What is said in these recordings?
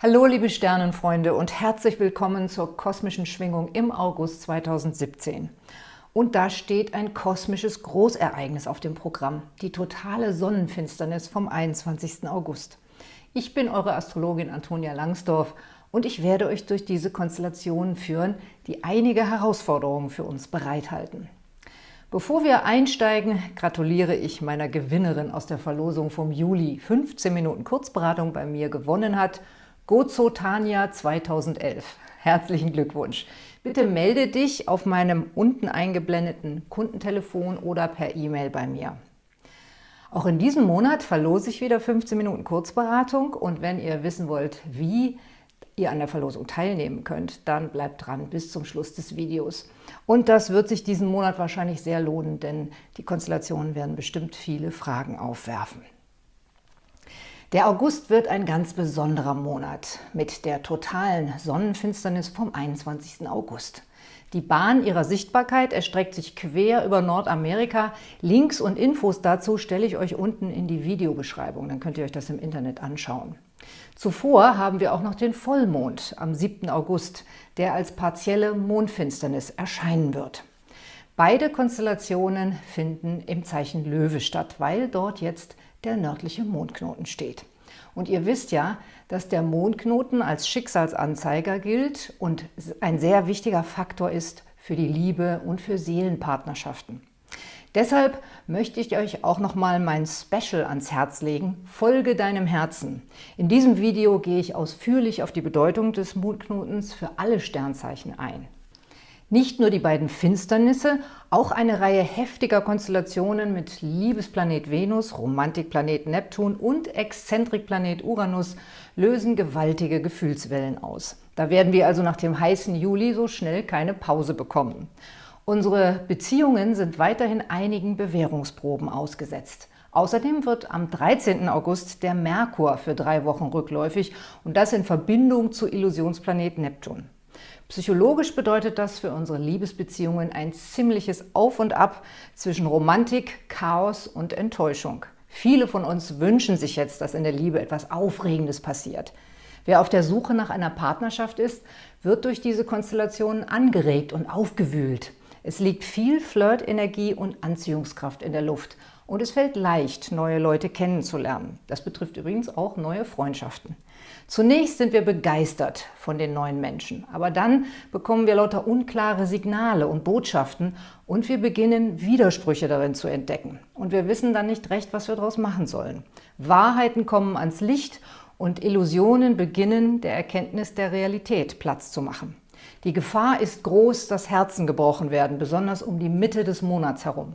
Hallo liebe Sternenfreunde und herzlich willkommen zur kosmischen Schwingung im August 2017. Und da steht ein kosmisches Großereignis auf dem Programm, die totale Sonnenfinsternis vom 21. August. Ich bin eure Astrologin Antonia Langsdorf und ich werde euch durch diese Konstellationen führen, die einige Herausforderungen für uns bereithalten. Bevor wir einsteigen, gratuliere ich meiner Gewinnerin aus der Verlosung vom Juli. 15 Minuten Kurzberatung bei mir gewonnen hat – Gozo Tanja 2011. Herzlichen Glückwunsch. Bitte melde dich auf meinem unten eingeblendeten Kundentelefon oder per E-Mail bei mir. Auch in diesem Monat verlose ich wieder 15 Minuten Kurzberatung und wenn ihr wissen wollt, wie ihr an der Verlosung teilnehmen könnt, dann bleibt dran bis zum Schluss des Videos. Und das wird sich diesen Monat wahrscheinlich sehr lohnen, denn die Konstellationen werden bestimmt viele Fragen aufwerfen. Der August wird ein ganz besonderer Monat mit der totalen Sonnenfinsternis vom 21. August. Die Bahn ihrer Sichtbarkeit erstreckt sich quer über Nordamerika. Links und Infos dazu stelle ich euch unten in die Videobeschreibung, dann könnt ihr euch das im Internet anschauen. Zuvor haben wir auch noch den Vollmond am 7. August, der als partielle Mondfinsternis erscheinen wird. Beide Konstellationen finden im Zeichen Löwe statt, weil dort jetzt der nördliche Mondknoten steht. Und ihr wisst ja, dass der Mondknoten als Schicksalsanzeiger gilt und ein sehr wichtiger Faktor ist für die Liebe und für Seelenpartnerschaften. Deshalb möchte ich euch auch nochmal mein Special ans Herz legen, Folge deinem Herzen. In diesem Video gehe ich ausführlich auf die Bedeutung des Mondknotens für alle Sternzeichen ein. Nicht nur die beiden Finsternisse, auch eine Reihe heftiger Konstellationen mit Liebesplanet Venus, Romantikplanet Neptun und Exzentrikplanet Uranus lösen gewaltige Gefühlswellen aus. Da werden wir also nach dem heißen Juli so schnell keine Pause bekommen. Unsere Beziehungen sind weiterhin einigen Bewährungsproben ausgesetzt. Außerdem wird am 13. August der Merkur für drei Wochen rückläufig und das in Verbindung zu Illusionsplanet Neptun. Psychologisch bedeutet das für unsere Liebesbeziehungen ein ziemliches Auf und Ab zwischen Romantik, Chaos und Enttäuschung. Viele von uns wünschen sich jetzt, dass in der Liebe etwas Aufregendes passiert. Wer auf der Suche nach einer Partnerschaft ist, wird durch diese Konstellationen angeregt und aufgewühlt. Es liegt viel Flirtenergie und Anziehungskraft in der Luft und es fällt leicht, neue Leute kennenzulernen. Das betrifft übrigens auch neue Freundschaften. Zunächst sind wir begeistert von den neuen Menschen, aber dann bekommen wir lauter unklare Signale und Botschaften und wir beginnen Widersprüche darin zu entdecken. Und wir wissen dann nicht recht, was wir daraus machen sollen. Wahrheiten kommen ans Licht und Illusionen beginnen, der Erkenntnis der Realität Platz zu machen. Die Gefahr ist groß, dass Herzen gebrochen werden, besonders um die Mitte des Monats herum.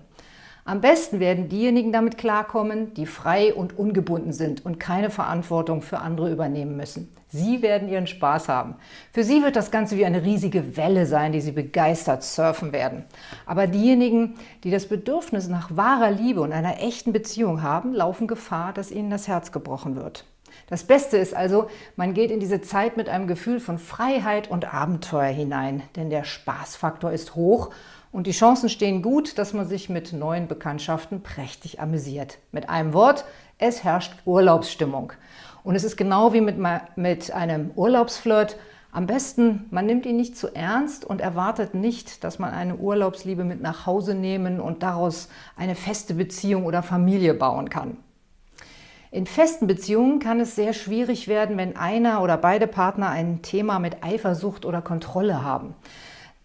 Am besten werden diejenigen damit klarkommen, die frei und ungebunden sind und keine Verantwortung für andere übernehmen müssen. Sie werden ihren Spaß haben. Für sie wird das Ganze wie eine riesige Welle sein, die sie begeistert surfen werden. Aber diejenigen, die das Bedürfnis nach wahrer Liebe und einer echten Beziehung haben, laufen Gefahr, dass ihnen das Herz gebrochen wird. Das Beste ist also, man geht in diese Zeit mit einem Gefühl von Freiheit und Abenteuer hinein, denn der Spaßfaktor ist hoch und die Chancen stehen gut, dass man sich mit neuen Bekanntschaften prächtig amüsiert. Mit einem Wort, es herrscht Urlaubsstimmung. Und es ist genau wie mit, mit einem Urlaubsflirt. Am besten, man nimmt ihn nicht zu ernst und erwartet nicht, dass man eine Urlaubsliebe mit nach Hause nehmen und daraus eine feste Beziehung oder Familie bauen kann. In festen Beziehungen kann es sehr schwierig werden, wenn einer oder beide Partner ein Thema mit Eifersucht oder Kontrolle haben.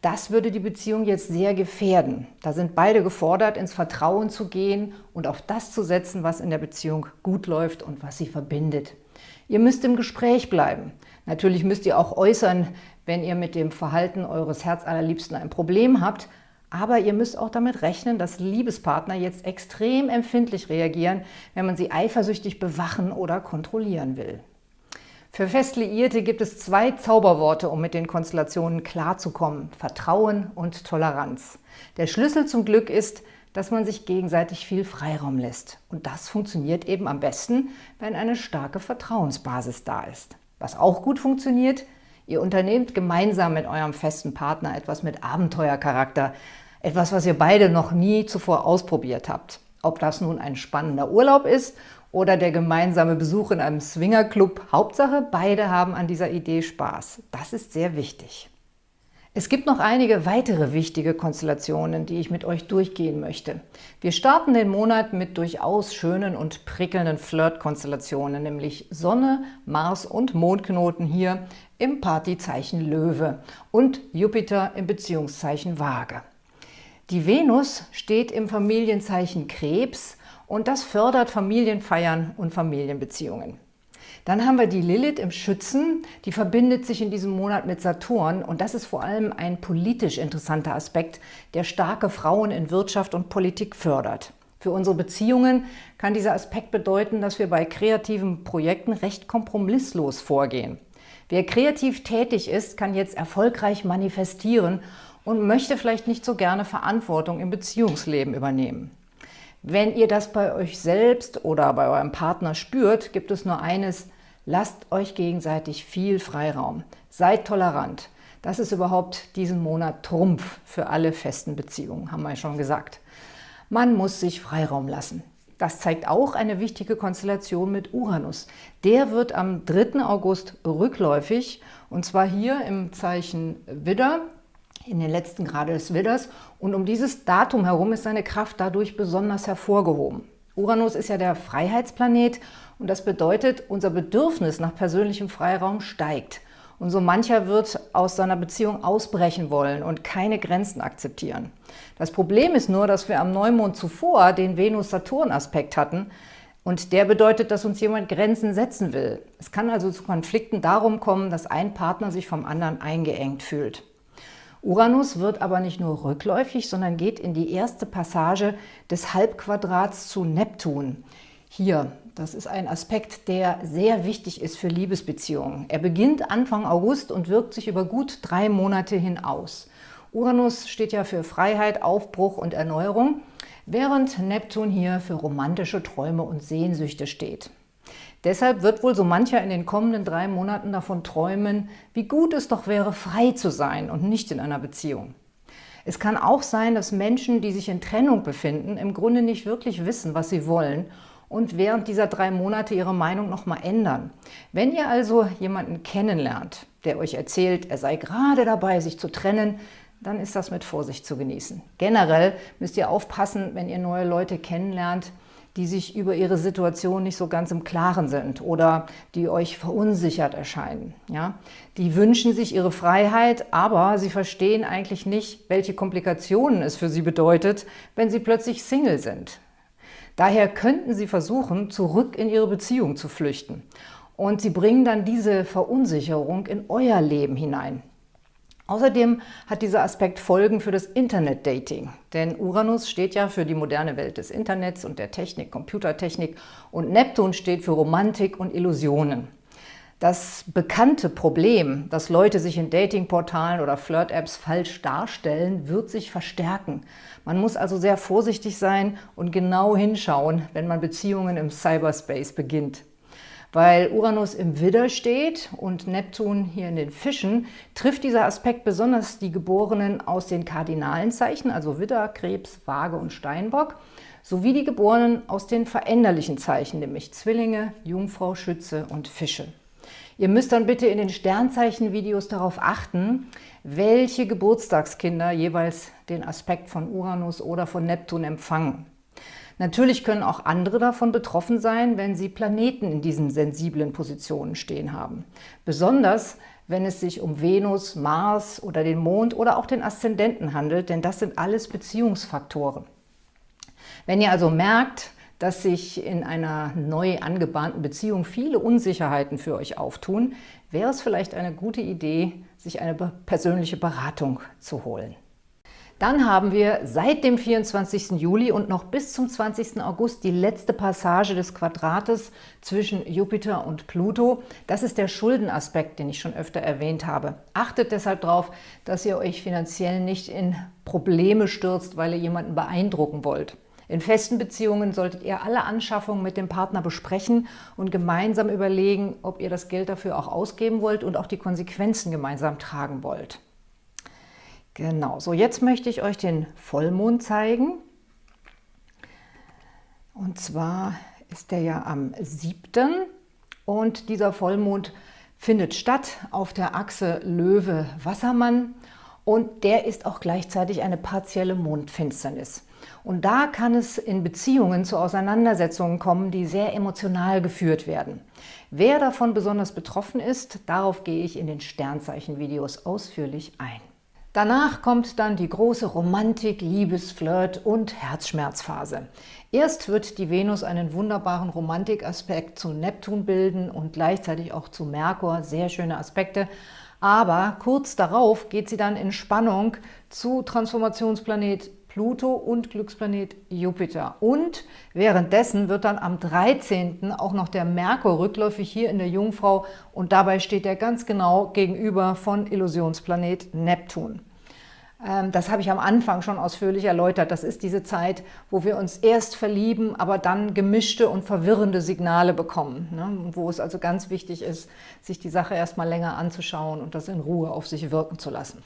Das würde die Beziehung jetzt sehr gefährden. Da sind beide gefordert, ins Vertrauen zu gehen und auf das zu setzen, was in der Beziehung gut läuft und was sie verbindet. Ihr müsst im Gespräch bleiben. Natürlich müsst ihr auch äußern, wenn ihr mit dem Verhalten eures Herzallerliebsten ein Problem habt, aber ihr müsst auch damit rechnen, dass Liebespartner jetzt extrem empfindlich reagieren, wenn man sie eifersüchtig bewachen oder kontrollieren will. Für Festliierte gibt es zwei Zauberworte, um mit den Konstellationen klarzukommen. Vertrauen und Toleranz. Der Schlüssel zum Glück ist, dass man sich gegenseitig viel Freiraum lässt. Und das funktioniert eben am besten, wenn eine starke Vertrauensbasis da ist. Was auch gut funktioniert, ihr unternehmt gemeinsam mit eurem festen Partner etwas mit Abenteuercharakter. Etwas, was ihr beide noch nie zuvor ausprobiert habt. Ob das nun ein spannender Urlaub ist oder der gemeinsame Besuch in einem Swingerclub. Hauptsache, beide haben an dieser Idee Spaß. Das ist sehr wichtig. Es gibt noch einige weitere wichtige Konstellationen, die ich mit euch durchgehen möchte. Wir starten den Monat mit durchaus schönen und prickelnden Flirt-Konstellationen, nämlich Sonne, Mars und Mondknoten hier im Partyzeichen Löwe und Jupiter im Beziehungszeichen Waage. Die Venus steht im Familienzeichen Krebs und das fördert Familienfeiern und Familienbeziehungen. Dann haben wir die Lilith im Schützen, die verbindet sich in diesem Monat mit Saturn und das ist vor allem ein politisch interessanter Aspekt, der starke Frauen in Wirtschaft und Politik fördert. Für unsere Beziehungen kann dieser Aspekt bedeuten, dass wir bei kreativen Projekten recht kompromisslos vorgehen. Wer kreativ tätig ist, kann jetzt erfolgreich manifestieren und möchte vielleicht nicht so gerne Verantwortung im Beziehungsleben übernehmen. Wenn ihr das bei euch selbst oder bei eurem Partner spürt, gibt es nur eines, Lasst euch gegenseitig viel Freiraum. Seid tolerant. Das ist überhaupt diesen Monat Trumpf für alle festen Beziehungen, haben wir schon gesagt. Man muss sich Freiraum lassen. Das zeigt auch eine wichtige Konstellation mit Uranus. Der wird am 3. August rückläufig und zwar hier im Zeichen Widder, in den letzten Grade des Widders. Und um dieses Datum herum ist seine Kraft dadurch besonders hervorgehoben. Uranus ist ja der Freiheitsplanet und das bedeutet, unser Bedürfnis nach persönlichem Freiraum steigt. Und so mancher wird aus seiner Beziehung ausbrechen wollen und keine Grenzen akzeptieren. Das Problem ist nur, dass wir am Neumond zuvor den Venus-Saturn-Aspekt hatten und der bedeutet, dass uns jemand Grenzen setzen will. Es kann also zu Konflikten darum kommen, dass ein Partner sich vom anderen eingeengt fühlt. Uranus wird aber nicht nur rückläufig, sondern geht in die erste Passage des Halbquadrats zu Neptun. Hier, das ist ein Aspekt, der sehr wichtig ist für Liebesbeziehungen. Er beginnt Anfang August und wirkt sich über gut drei Monate hin aus. Uranus steht ja für Freiheit, Aufbruch und Erneuerung, während Neptun hier für romantische Träume und Sehnsüchte steht. Deshalb wird wohl so mancher in den kommenden drei Monaten davon träumen, wie gut es doch wäre, frei zu sein und nicht in einer Beziehung. Es kann auch sein, dass Menschen, die sich in Trennung befinden, im Grunde nicht wirklich wissen, was sie wollen und während dieser drei Monate Ihre Meinung nochmal ändern. Wenn ihr also jemanden kennenlernt, der euch erzählt, er sei gerade dabei, sich zu trennen, dann ist das mit Vorsicht zu genießen. Generell müsst ihr aufpassen, wenn ihr neue Leute kennenlernt, die sich über ihre Situation nicht so ganz im Klaren sind oder die euch verunsichert erscheinen. Ja? Die wünschen sich ihre Freiheit, aber sie verstehen eigentlich nicht, welche Komplikationen es für sie bedeutet, wenn sie plötzlich Single sind. Daher könnten Sie versuchen, zurück in Ihre Beziehung zu flüchten. Und Sie bringen dann diese Verunsicherung in euer Leben hinein. Außerdem hat dieser Aspekt Folgen für das Internet-Dating. Denn Uranus steht ja für die moderne Welt des Internets und der Technik, Computertechnik und Neptun steht für Romantik und Illusionen. Das bekannte Problem, dass Leute sich in Datingportalen oder Flirt-Apps falsch darstellen, wird sich verstärken. Man muss also sehr vorsichtig sein und genau hinschauen, wenn man Beziehungen im Cyberspace beginnt. Weil Uranus im Widder steht und Neptun hier in den Fischen, trifft dieser Aspekt besonders die Geborenen aus den kardinalen Zeichen, also Widder, Krebs, Waage und Steinbock, sowie die Geborenen aus den veränderlichen Zeichen, nämlich Zwillinge, Jungfrau, Schütze und Fische. Ihr müsst dann bitte in den Sternzeichen-Videos darauf achten, welche Geburtstagskinder jeweils den Aspekt von Uranus oder von Neptun empfangen. Natürlich können auch andere davon betroffen sein, wenn sie Planeten in diesen sensiblen Positionen stehen haben. Besonders, wenn es sich um Venus, Mars oder den Mond oder auch den Aszendenten handelt, denn das sind alles Beziehungsfaktoren. Wenn ihr also merkt, dass sich in einer neu angebahnten Beziehung viele Unsicherheiten für euch auftun, wäre es vielleicht eine gute Idee, sich eine persönliche Beratung zu holen. Dann haben wir seit dem 24. Juli und noch bis zum 20. August die letzte Passage des Quadrates zwischen Jupiter und Pluto. Das ist der Schuldenaspekt, den ich schon öfter erwähnt habe. Achtet deshalb darauf, dass ihr euch finanziell nicht in Probleme stürzt, weil ihr jemanden beeindrucken wollt. In festen Beziehungen solltet ihr alle Anschaffungen mit dem Partner besprechen und gemeinsam überlegen, ob ihr das Geld dafür auch ausgeben wollt und auch die Konsequenzen gemeinsam tragen wollt. Genau, so jetzt möchte ich euch den Vollmond zeigen. Und zwar ist der ja am 7. und dieser Vollmond findet statt auf der Achse Löwe-Wassermann und der ist auch gleichzeitig eine partielle Mondfinsternis. Und da kann es in Beziehungen zu Auseinandersetzungen kommen, die sehr emotional geführt werden. Wer davon besonders betroffen ist, darauf gehe ich in den Sternzeichen-Videos ausführlich ein. Danach kommt dann die große Romantik, Liebesflirt und Herzschmerzphase. Erst wird die Venus einen wunderbaren Romantikaspekt zu Neptun bilden und gleichzeitig auch zu Merkur, sehr schöne Aspekte. Aber kurz darauf geht sie dann in Spannung zu Transformationsplanet Pluto und Glücksplanet Jupiter. Und währenddessen wird dann am 13. auch noch der Merkur rückläufig hier in der Jungfrau und dabei steht er ganz genau gegenüber von Illusionsplanet Neptun. Ähm, das habe ich am Anfang schon ausführlich erläutert. Das ist diese Zeit, wo wir uns erst verlieben, aber dann gemischte und verwirrende Signale bekommen. Ne? Wo es also ganz wichtig ist, sich die Sache erst mal länger anzuschauen und das in Ruhe auf sich wirken zu lassen.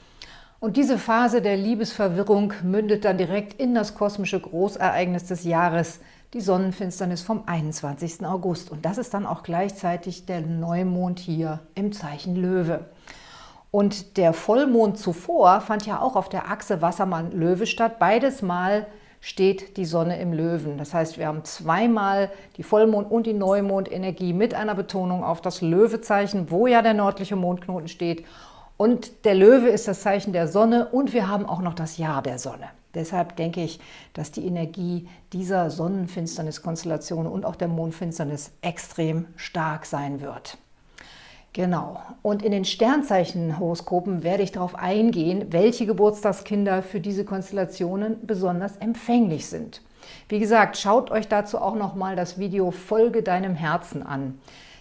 Und diese Phase der Liebesverwirrung mündet dann direkt in das kosmische Großereignis des Jahres, die Sonnenfinsternis vom 21. August. Und das ist dann auch gleichzeitig der Neumond hier im Zeichen Löwe. Und der Vollmond zuvor fand ja auch auf der Achse Wassermann-Löwe statt. Beides Mal steht die Sonne im Löwen. Das heißt, wir haben zweimal die Vollmond- und die Neumondenergie mit einer Betonung auf das Löwezeichen, wo ja der nördliche Mondknoten steht. Und der Löwe ist das Zeichen der Sonne und wir haben auch noch das Jahr der Sonne. Deshalb denke ich, dass die Energie dieser Sonnenfinsterniskonstellation und auch der Mondfinsternis extrem stark sein wird. Genau. Und in den Sternzeichenhoroskopen werde ich darauf eingehen, welche Geburtstagskinder für diese Konstellationen besonders empfänglich sind. Wie gesagt, schaut euch dazu auch nochmal das Video Folge deinem Herzen an.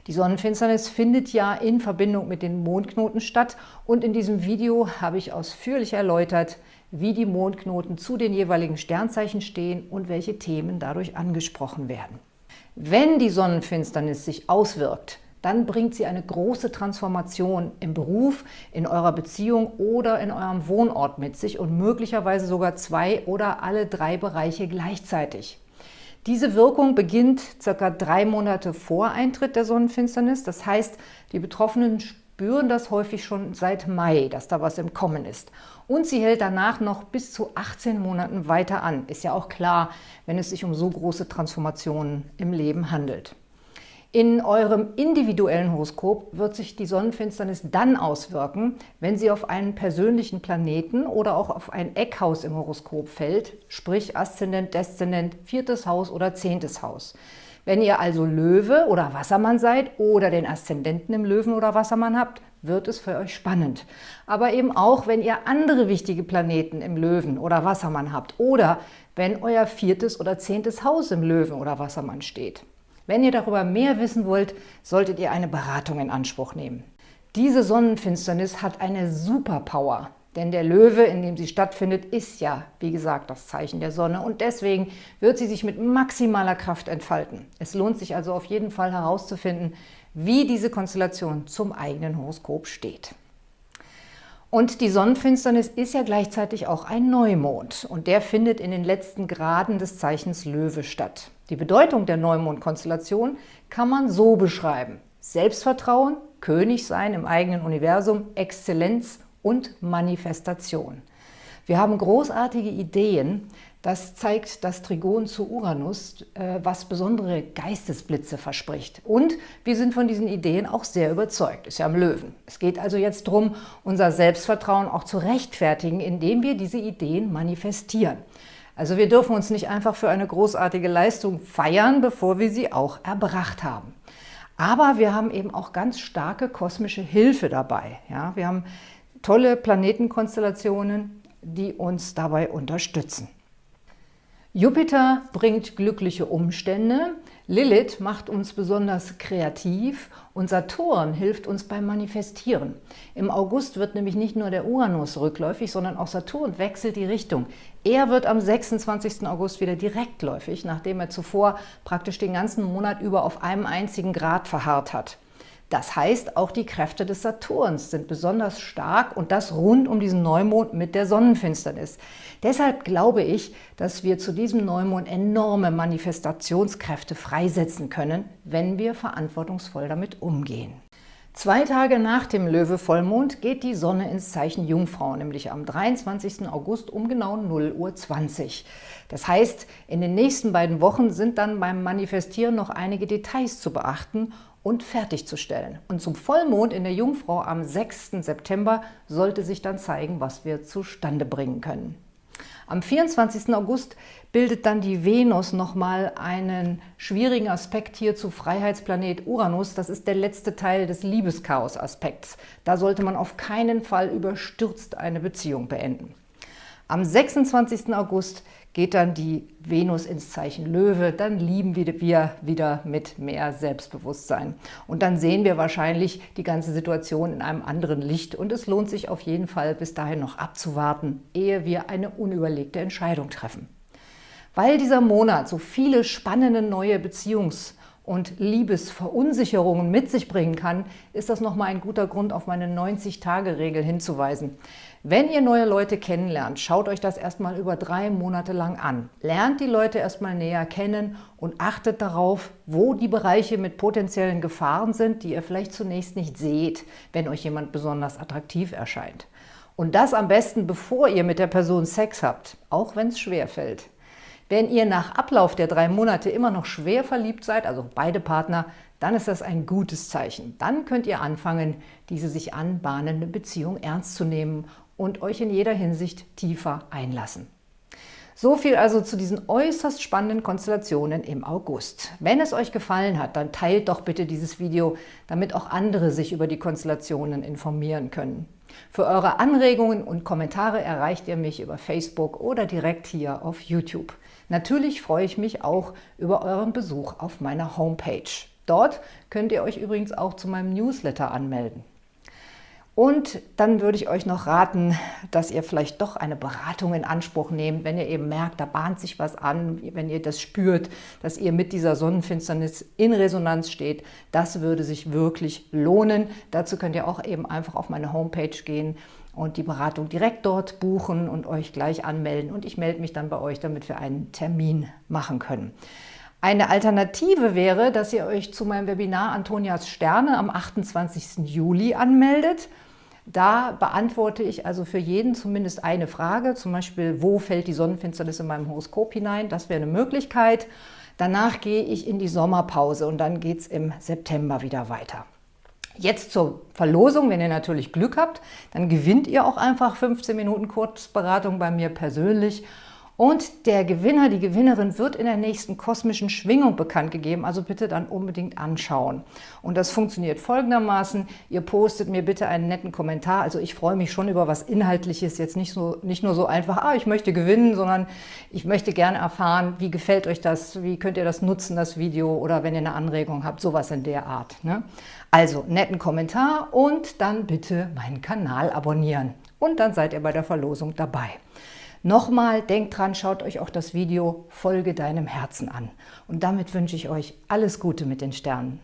Die Sonnenfinsternis findet ja in Verbindung mit den Mondknoten statt und in diesem Video habe ich ausführlich erläutert, wie die Mondknoten zu den jeweiligen Sternzeichen stehen und welche Themen dadurch angesprochen werden. Wenn die Sonnenfinsternis sich auswirkt, dann bringt sie eine große Transformation im Beruf, in eurer Beziehung oder in eurem Wohnort mit sich und möglicherweise sogar zwei oder alle drei Bereiche gleichzeitig. Diese Wirkung beginnt circa drei Monate vor Eintritt der Sonnenfinsternis. Das heißt, die Betroffenen spüren das häufig schon seit Mai, dass da was im Kommen ist. Und sie hält danach noch bis zu 18 Monaten weiter an. Ist ja auch klar, wenn es sich um so große Transformationen im Leben handelt. In eurem individuellen Horoskop wird sich die Sonnenfinsternis dann auswirken, wenn sie auf einen persönlichen Planeten oder auch auf ein Eckhaus im Horoskop fällt, sprich Aszendent, Deszendent, viertes Haus oder zehntes Haus. Wenn ihr also Löwe oder Wassermann seid oder den Aszendenten im Löwen oder Wassermann habt, wird es für euch spannend. Aber eben auch, wenn ihr andere wichtige Planeten im Löwen oder Wassermann habt oder wenn euer viertes oder zehntes Haus im Löwen oder Wassermann steht. Wenn ihr darüber mehr wissen wollt, solltet ihr eine Beratung in Anspruch nehmen. Diese Sonnenfinsternis hat eine Superpower, denn der Löwe, in dem sie stattfindet, ist ja, wie gesagt, das Zeichen der Sonne und deswegen wird sie sich mit maximaler Kraft entfalten. Es lohnt sich also auf jeden Fall herauszufinden, wie diese Konstellation zum eigenen Horoskop steht. Und die Sonnenfinsternis ist ja gleichzeitig auch ein Neumond und der findet in den letzten Graden des Zeichens Löwe statt. Die Bedeutung der Neumondkonstellation kann man so beschreiben. Selbstvertrauen, König sein im eigenen Universum, Exzellenz und Manifestation. Wir haben großartige Ideen, das zeigt das Trigon zu Uranus, äh, was besondere Geistesblitze verspricht. Und wir sind von diesen Ideen auch sehr überzeugt, ist ja im Löwen. Es geht also jetzt darum, unser Selbstvertrauen auch zu rechtfertigen, indem wir diese Ideen manifestieren. Also wir dürfen uns nicht einfach für eine großartige Leistung feiern, bevor wir sie auch erbracht haben. Aber wir haben eben auch ganz starke kosmische Hilfe dabei. Ja, wir haben tolle Planetenkonstellationen, die uns dabei unterstützen. Jupiter bringt glückliche Umstände, Lilith macht uns besonders kreativ und Saturn hilft uns beim Manifestieren. Im August wird nämlich nicht nur der Uranus rückläufig, sondern auch Saturn wechselt die Richtung. Er wird am 26. August wieder direktläufig, nachdem er zuvor praktisch den ganzen Monat über auf einem einzigen Grad verharrt hat. Das heißt, auch die Kräfte des Saturns sind besonders stark und das rund um diesen Neumond mit der Sonnenfinsternis. Deshalb glaube ich, dass wir zu diesem Neumond enorme Manifestationskräfte freisetzen können, wenn wir verantwortungsvoll damit umgehen. Zwei Tage nach dem Löwe-Vollmond geht die Sonne ins Zeichen Jungfrau, nämlich am 23. August um genau 0 Uhr 20. Das heißt, in den nächsten beiden Wochen sind dann beim Manifestieren noch einige Details zu beachten und fertigzustellen. Und zum Vollmond in der Jungfrau am 6. September sollte sich dann zeigen, was wir zustande bringen können. Am 24. August bildet dann die Venus nochmal einen schwierigen Aspekt hier zu Freiheitsplanet Uranus. Das ist der letzte Teil des Liebeschaos-Aspekts. Da sollte man auf keinen Fall überstürzt eine Beziehung beenden. Am 26. August geht dann die Venus ins Zeichen Löwe, dann lieben wir wieder mit mehr Selbstbewusstsein. Und dann sehen wir wahrscheinlich die ganze Situation in einem anderen Licht und es lohnt sich auf jeden Fall bis dahin noch abzuwarten, ehe wir eine unüberlegte Entscheidung treffen. Weil dieser Monat so viele spannende neue Beziehungs- und Liebesverunsicherungen mit sich bringen kann, ist das nochmal ein guter Grund, auf meine 90-Tage-Regel hinzuweisen. Wenn ihr neue Leute kennenlernt, schaut euch das erstmal über drei Monate lang an. Lernt die Leute erstmal näher kennen und achtet darauf, wo die Bereiche mit potenziellen Gefahren sind, die ihr vielleicht zunächst nicht seht, wenn euch jemand besonders attraktiv erscheint. Und das am besten, bevor ihr mit der Person Sex habt, auch wenn es schwer fällt. Wenn ihr nach Ablauf der drei Monate immer noch schwer verliebt seid, also beide Partner, dann ist das ein gutes Zeichen. Dann könnt ihr anfangen, diese sich anbahnende Beziehung ernst zu nehmen und euch in jeder Hinsicht tiefer einlassen. So viel also zu diesen äußerst spannenden Konstellationen im August. Wenn es euch gefallen hat, dann teilt doch bitte dieses Video, damit auch andere sich über die Konstellationen informieren können. Für eure Anregungen und Kommentare erreicht ihr mich über Facebook oder direkt hier auf YouTube. Natürlich freue ich mich auch über euren Besuch auf meiner Homepage. Dort könnt ihr euch übrigens auch zu meinem Newsletter anmelden. Und dann würde ich euch noch raten, dass ihr vielleicht doch eine Beratung in Anspruch nehmt, wenn ihr eben merkt, da bahnt sich was an, wenn ihr das spürt, dass ihr mit dieser Sonnenfinsternis in Resonanz steht. Das würde sich wirklich lohnen. Dazu könnt ihr auch eben einfach auf meine Homepage gehen und die Beratung direkt dort buchen und euch gleich anmelden. Und ich melde mich dann bei euch, damit wir einen Termin machen können. Eine Alternative wäre, dass ihr euch zu meinem Webinar Antonias Sterne am 28. Juli anmeldet. Da beantworte ich also für jeden zumindest eine Frage, zum Beispiel, wo fällt die Sonnenfinsternis in meinem Horoskop hinein? Das wäre eine Möglichkeit. Danach gehe ich in die Sommerpause und dann geht es im September wieder weiter. Jetzt zur Verlosung, wenn ihr natürlich Glück habt, dann gewinnt ihr auch einfach 15 Minuten Kurzberatung bei mir persönlich und der Gewinner, die Gewinnerin wird in der nächsten kosmischen Schwingung bekannt gegeben, also bitte dann unbedingt anschauen. Und das funktioniert folgendermaßen, ihr postet mir bitte einen netten Kommentar, also ich freue mich schon über was Inhaltliches, jetzt nicht, so, nicht nur so einfach, ah, ich möchte gewinnen, sondern ich möchte gerne erfahren, wie gefällt euch das, wie könnt ihr das nutzen, das Video, oder wenn ihr eine Anregung habt, sowas in der Art. Ne? Also netten Kommentar und dann bitte meinen Kanal abonnieren. Und dann seid ihr bei der Verlosung dabei. Nochmal, denkt dran, schaut euch auch das Video Folge deinem Herzen an. Und damit wünsche ich euch alles Gute mit den Sternen.